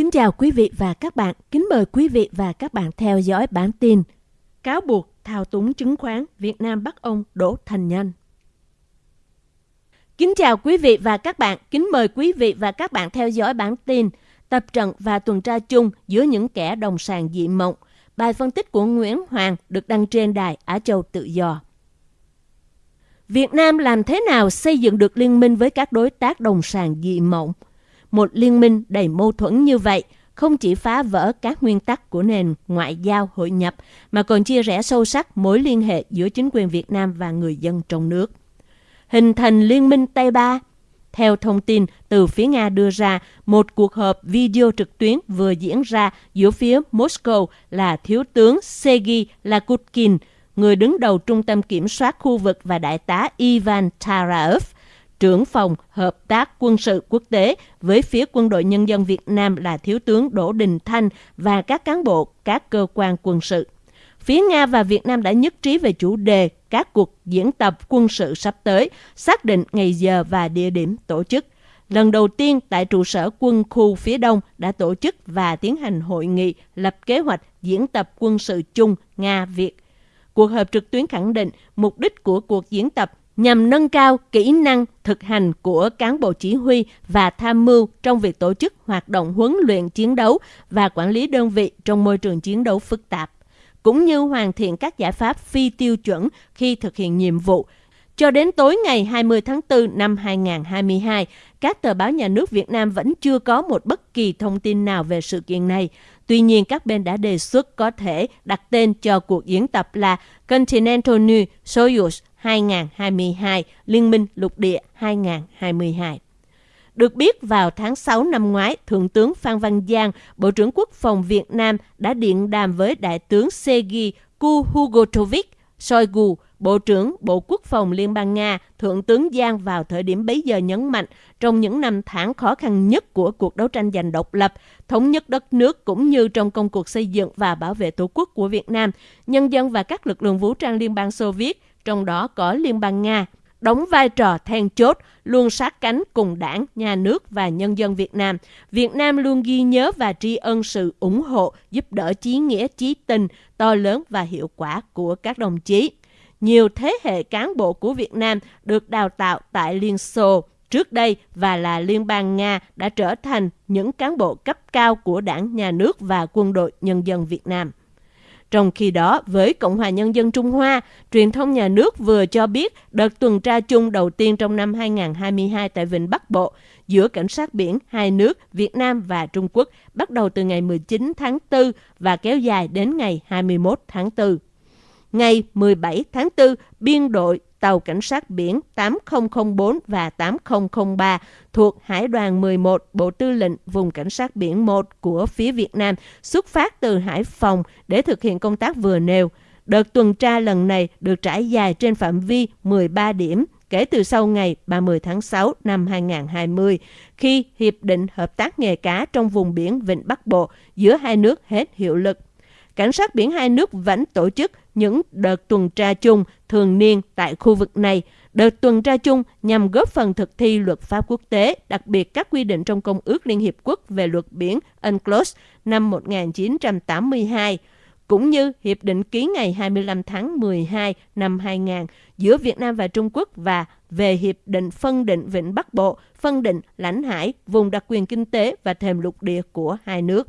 Kính chào quý vị và các bạn. Kính mời quý vị và các bạn theo dõi bản tin Cáo buộc thao túng chứng khoán Việt Nam bắt ông Đỗ Thành Nhân. Kính chào quý vị và các bạn. Kính mời quý vị và các bạn theo dõi bản tin Tập trận và tuần tra chung giữa những kẻ đồng sàng dị mộng. Bài phân tích của Nguyễn Hoàng được đăng trên đài Á Châu Tự Do. Việt Nam làm thế nào xây dựng được liên minh với các đối tác đồng sàng dị mộng? Một liên minh đầy mâu thuẫn như vậy không chỉ phá vỡ các nguyên tắc của nền ngoại giao hội nhập mà còn chia rẽ sâu sắc mối liên hệ giữa chính quyền Việt Nam và người dân trong nước. Hình thành liên minh Tây Ba theo thông tin từ phía Nga đưa ra, một cuộc họp video trực tuyến vừa diễn ra giữa phía Moscow là Thiếu tướng Sergei Lakutkin, người đứng đầu Trung tâm Kiểm soát khu vực và Đại tá Ivan Taraev, trưởng phòng hợp tác quân sự quốc tế với phía quân đội nhân dân Việt Nam là Thiếu tướng Đỗ Đình Thanh và các cán bộ các cơ quan quân sự. Phía Nga và Việt Nam đã nhất trí về chủ đề các cuộc diễn tập quân sự sắp tới, xác định ngày giờ và địa điểm tổ chức. Lần đầu tiên tại trụ sở quân khu phía Đông đã tổ chức và tiến hành hội nghị lập kế hoạch diễn tập quân sự chung Nga-Việt. Cuộc họp trực tuyến khẳng định mục đích của cuộc diễn tập nhằm nâng cao kỹ năng thực hành của cán bộ chỉ huy và tham mưu trong việc tổ chức hoạt động huấn luyện chiến đấu và quản lý đơn vị trong môi trường chiến đấu phức tạp, cũng như hoàn thiện các giải pháp phi tiêu chuẩn khi thực hiện nhiệm vụ. Cho đến tối ngày 20 tháng 4 năm 2022, các tờ báo nhà nước Việt Nam vẫn chưa có một bất kỳ thông tin nào về sự kiện này. Tuy nhiên, các bên đã đề xuất có thể đặt tên cho cuộc diễn tập là Continental New Soyuz 2022, Liên minh lục địa 2022. Được biết, vào tháng 6 năm ngoái, Thượng tướng Phan Văn Giang, Bộ trưởng Quốc phòng Việt Nam đã điện đàm với Đại tướng Sergei Kuhugotovic, Shoigu, Bộ trưởng Bộ Quốc phòng Liên bang Nga, Thượng tướng Giang vào thời điểm bấy giờ nhấn mạnh, trong những năm tháng khó khăn nhất của cuộc đấu tranh giành độc lập, thống nhất đất nước cũng như trong công cuộc xây dựng và bảo vệ tổ quốc của Việt Nam, nhân dân và các lực lượng vũ trang Liên bang Xô Viết trong đó có Liên bang Nga, đóng vai trò then chốt, luôn sát cánh cùng đảng, nhà nước và nhân dân Việt Nam. Việt Nam luôn ghi nhớ và tri ân sự ủng hộ, giúp đỡ chí nghĩa, chí tình to lớn và hiệu quả của các đồng chí. Nhiều thế hệ cán bộ của Việt Nam được đào tạo tại Liên Xô trước đây và là Liên bang Nga đã trở thành những cán bộ cấp cao của đảng, nhà nước và quân đội nhân dân Việt Nam. Trong khi đó, với Cộng hòa Nhân dân Trung Hoa, truyền thông nhà nước vừa cho biết đợt tuần tra chung đầu tiên trong năm 2022 tại Vịnh Bắc Bộ giữa cảnh sát biển hai nước Việt Nam và Trung Quốc bắt đầu từ ngày 19 tháng 4 và kéo dài đến ngày 21 tháng 4. Ngày 17 tháng 4, biên đội tàu cảnh sát biển 8004 và 8003 thuộc Hải đoàn 11 Bộ Tư lệnh Vùng Cảnh sát biển 1 của phía Việt Nam xuất phát từ Hải Phòng để thực hiện công tác vừa nêu. Đợt tuần tra lần này được trải dài trên phạm vi 13 điểm kể từ sau ngày 30 tháng 6 năm 2020, khi Hiệp định Hợp tác nghề cá trong vùng biển Vịnh Bắc Bộ giữa hai nước hết hiệu lực. Cảnh sát biển hai nước vẫn tổ chức những đợt tuần tra chung thường niên tại khu vực này. Đợt tuần tra chung nhằm góp phần thực thi luật pháp quốc tế, đặc biệt các quy định trong Công ước Liên Hiệp Quốc về luật biển UNCLOS năm 1982, cũng như Hiệp định ký ngày 25 tháng 12 năm 2000 giữa Việt Nam và Trung Quốc và về Hiệp định phân định Vịnh Bắc Bộ, phân định lãnh hải, vùng đặc quyền kinh tế và thềm lục địa của hai nước.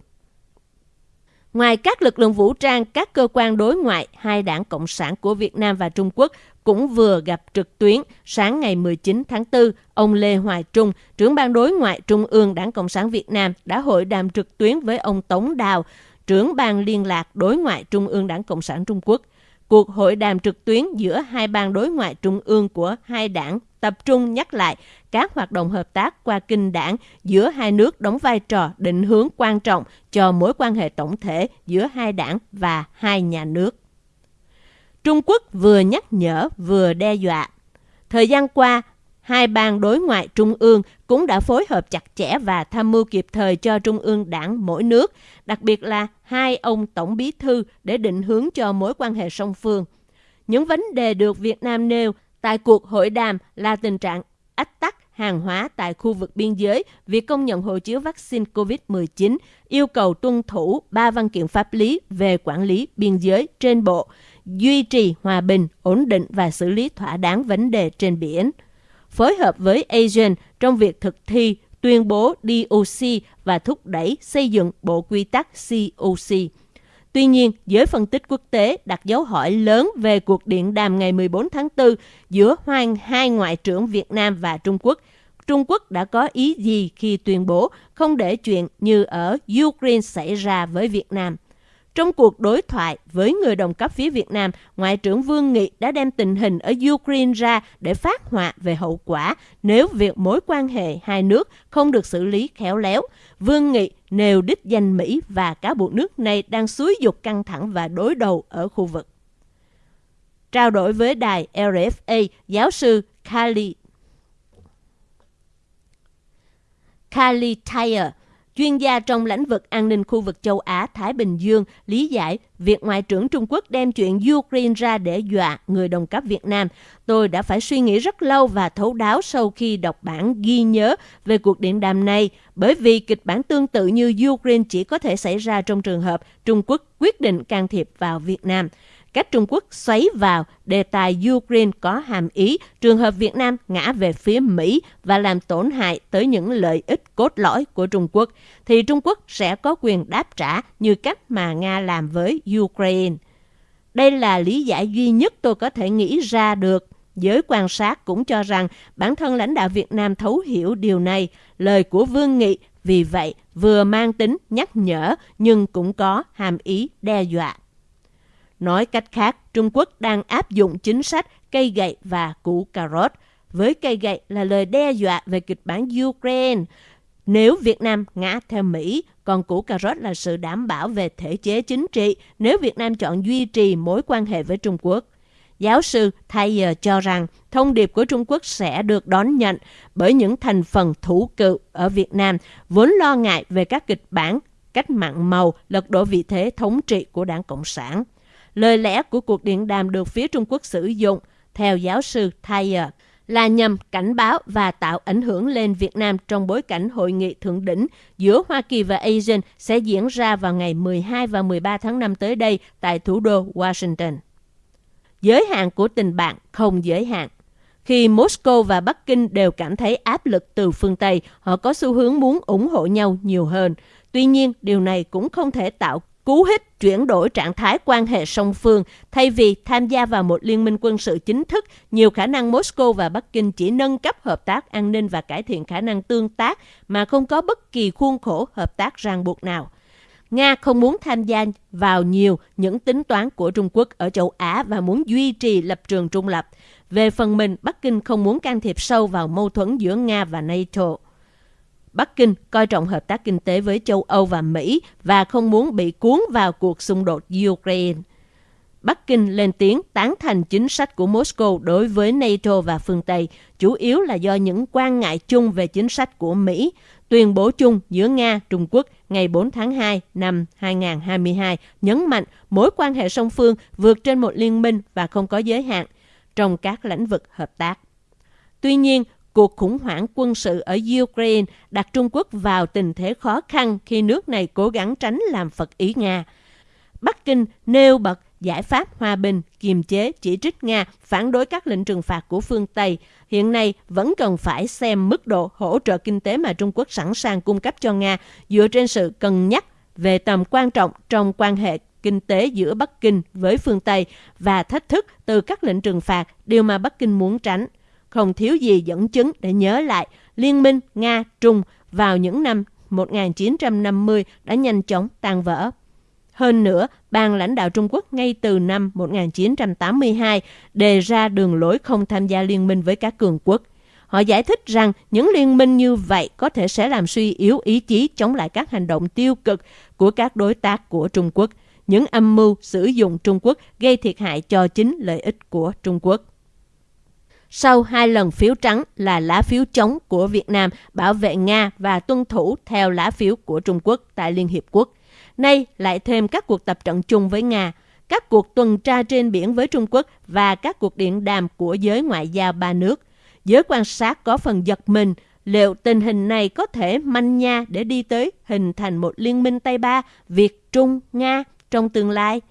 Ngoài các lực lượng vũ trang, các cơ quan đối ngoại, hai đảng Cộng sản của Việt Nam và Trung Quốc cũng vừa gặp trực tuyến sáng ngày 19 tháng 4. Ông Lê Hoài Trung, trưởng ban đối ngoại Trung ương Đảng Cộng sản Việt Nam đã hội đàm trực tuyến với ông Tống Đào, trưởng ban liên lạc đối ngoại Trung ương Đảng Cộng sản Trung Quốc. Cuộc hội đàm trực tuyến giữa hai ban đối ngoại trung ương của hai đảng tập trung nhắc lại các hoạt động hợp tác qua kinh đảng giữa hai nước đóng vai trò định hướng quan trọng cho mối quan hệ tổng thể giữa hai đảng và hai nhà nước. Trung Quốc vừa nhắc nhở vừa đe dọa. Thời gian qua, hai ban đối ngoại trung ương cũng đã phối hợp chặt chẽ và tham mưu kịp thời cho trung ương đảng mỗi nước, đặc biệt là hai ông tổng bí thư để định hướng cho mối quan hệ song phương. Những vấn đề được Việt Nam nêu tại cuộc hội đàm là tình trạng ách tắc hàng hóa tại khu vực biên giới, việc công nhận hộ chiếu vaccine COVID-19, yêu cầu tuân thủ ba văn kiện pháp lý về quản lý biên giới trên bộ, duy trì hòa bình, ổn định và xử lý thỏa đáng vấn đề trên biển. Phối hợp với ASEAN trong việc thực thi tuyên bố DOC và thúc đẩy xây dựng bộ quy tắc COC. Tuy nhiên, giới phân tích quốc tế đặt dấu hỏi lớn về cuộc điện đàm ngày 14 tháng 4 giữa hoàng hai ngoại trưởng Việt Nam và Trung Quốc. Trung Quốc đã có ý gì khi tuyên bố không để chuyện như ở Ukraine xảy ra với Việt Nam? Trong cuộc đối thoại với người đồng cấp phía Việt Nam, Ngoại trưởng Vương Nghị đã đem tình hình ở Ukraine ra để phát họa về hậu quả nếu việc mối quan hệ hai nước không được xử lý khéo léo. Vương Nghị nêu đích danh Mỹ và cáo buộc nước này đang xúi dục căng thẳng và đối đầu ở khu vực. Trao đổi với đài RFA, giáo sư Kali Kali Tyer, chuyên gia trong lĩnh vực an ninh khu vực châu Á-Thái Bình Dương, lý giải việc Ngoại trưởng Trung Quốc đem chuyện Ukraine ra để dọa người đồng cấp Việt Nam. Tôi đã phải suy nghĩ rất lâu và thấu đáo sau khi đọc bản ghi nhớ về cuộc điện đàm này, bởi vì kịch bản tương tự như Ukraine chỉ có thể xảy ra trong trường hợp Trung Quốc quyết định can thiệp vào Việt Nam cách Trung Quốc xoáy vào đề tài Ukraine có hàm ý trường hợp Việt Nam ngã về phía Mỹ và làm tổn hại tới những lợi ích cốt lõi của Trung Quốc, thì Trung Quốc sẽ có quyền đáp trả như cách mà Nga làm với Ukraine. Đây là lý giải duy nhất tôi có thể nghĩ ra được. Giới quan sát cũng cho rằng bản thân lãnh đạo Việt Nam thấu hiểu điều này. Lời của Vương Nghị vì vậy vừa mang tính nhắc nhở nhưng cũng có hàm ý đe dọa. Nói cách khác, Trung Quốc đang áp dụng chính sách cây gậy và củ cà rốt. Với cây gậy là lời đe dọa về kịch bản Ukraine. Nếu Việt Nam ngã theo Mỹ, còn củ cà rốt là sự đảm bảo về thể chế chính trị nếu Việt Nam chọn duy trì mối quan hệ với Trung Quốc. Giáo sư Thayer cho rằng thông điệp của Trung Quốc sẽ được đón nhận bởi những thành phần thủ cựu ở Việt Nam vốn lo ngại về các kịch bản cách mạng màu lật đổ vị thế thống trị của đảng Cộng sản. Lời lẽ của cuộc điện đàm được phía Trung Quốc sử dụng, theo giáo sư Thayer, là nhằm cảnh báo và tạo ảnh hưởng lên Việt Nam trong bối cảnh hội nghị thượng đỉnh giữa Hoa Kỳ và ASEAN sẽ diễn ra vào ngày 12 và 13 tháng 5 tới đây tại thủ đô Washington. Giới hạn của tình bạn không giới hạn. Khi Moscow và Bắc Kinh đều cảm thấy áp lực từ phương Tây, họ có xu hướng muốn ủng hộ nhau nhiều hơn. Tuy nhiên, điều này cũng không thể tạo cú hích chuyển đổi trạng thái quan hệ song phương thay vì tham gia vào một liên minh quân sự chính thức nhiều khả năng moscow và bắc kinh chỉ nâng cấp hợp tác an ninh và cải thiện khả năng tương tác mà không có bất kỳ khuôn khổ hợp tác ràng buộc nào Nga không muốn tham gia vào nhiều những tính toán của Trung Quốc ở châu Á và muốn duy trì lập trường trung lập. Về phần mình, Bắc Kinh không muốn can thiệp sâu vào mâu thuẫn giữa Nga và NATO. Bắc Kinh coi trọng hợp tác kinh tế với châu Âu và Mỹ và không muốn bị cuốn vào cuộc xung đột Ukraine. Bắc Kinh lên tiếng tán thành chính sách của Moscow đối với NATO và phương Tây, chủ yếu là do những quan ngại chung về chính sách của Mỹ. Tuyên bố chung giữa Nga, Trung Quốc ngày 4 tháng 2 năm 2022 nhấn mạnh mối quan hệ song phương vượt trên một liên minh và không có giới hạn trong các lĩnh vực hợp tác. Tuy nhiên, Cuộc khủng hoảng quân sự ở Ukraine đặt Trung Quốc vào tình thế khó khăn khi nước này cố gắng tránh làm phật ý Nga. Bắc Kinh nêu bật giải pháp hòa bình, kiềm chế, chỉ trích Nga, phản đối các lệnh trừng phạt của phương Tây. Hiện nay vẫn cần phải xem mức độ hỗ trợ kinh tế mà Trung Quốc sẵn sàng cung cấp cho Nga dựa trên sự cân nhắc về tầm quan trọng trong quan hệ kinh tế giữa Bắc Kinh với phương Tây và thách thức từ các lệnh trừng phạt, điều mà Bắc Kinh muốn tránh không thiếu gì dẫn chứng để nhớ lại liên minh Nga-Trung vào những năm 1950 đã nhanh chóng tan vỡ. Hơn nữa, ban lãnh đạo Trung Quốc ngay từ năm 1982 đề ra đường lối không tham gia liên minh với các cường quốc. Họ giải thích rằng những liên minh như vậy có thể sẽ làm suy yếu ý chí chống lại các hành động tiêu cực của các đối tác của Trung Quốc, những âm mưu sử dụng Trung Quốc gây thiệt hại cho chính lợi ích của Trung Quốc sau hai lần phiếu trắng là lá phiếu chống của Việt Nam bảo vệ Nga và tuân thủ theo lá phiếu của Trung Quốc tại Liên Hiệp Quốc. Nay lại thêm các cuộc tập trận chung với Nga, các cuộc tuần tra trên biển với Trung Quốc và các cuộc điện đàm của giới ngoại giao ba nước. Giới quan sát có phần giật mình liệu tình hình này có thể manh nha để đi tới hình thành một liên minh Tây Ba, Việt, Trung, Nga trong tương lai.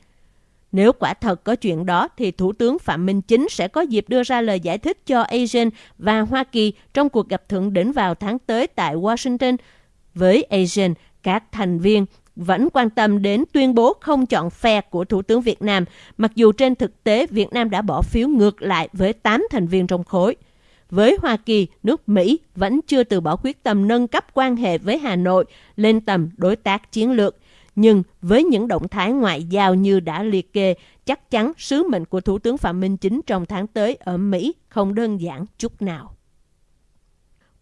Nếu quả thật có chuyện đó, thì Thủ tướng Phạm Minh Chính sẽ có dịp đưa ra lời giải thích cho ASEAN và Hoa Kỳ trong cuộc gặp thượng đỉnh vào tháng tới tại Washington. Với ASEAN, các thành viên vẫn quan tâm đến tuyên bố không chọn phe của Thủ tướng Việt Nam, mặc dù trên thực tế Việt Nam đã bỏ phiếu ngược lại với 8 thành viên trong khối. Với Hoa Kỳ, nước Mỹ vẫn chưa từ bỏ quyết tâm nâng cấp quan hệ với Hà Nội lên tầm đối tác chiến lược. Nhưng với những động thái ngoại giao như đã liệt kê, chắc chắn sứ mệnh của Thủ tướng Phạm Minh Chính trong tháng tới ở Mỹ không đơn giản chút nào.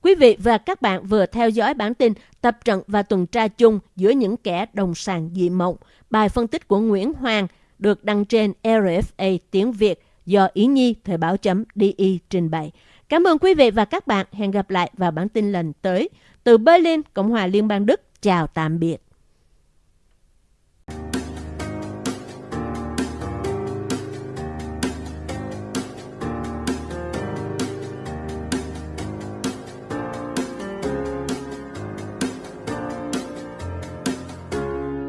Quý vị và các bạn vừa theo dõi bản tin tập trận và tuần tra chung giữa những kẻ đồng sàng dị mộng, bài phân tích của Nguyễn Hoàng được đăng trên RFA tiếng Việt do Ý Nhi Thời báo chấm DI trình bày. Cảm ơn quý vị và các bạn. Hẹn gặp lại vào bản tin lần tới. Từ Berlin, Cộng hòa Liên bang Đức. Chào tạm biệt.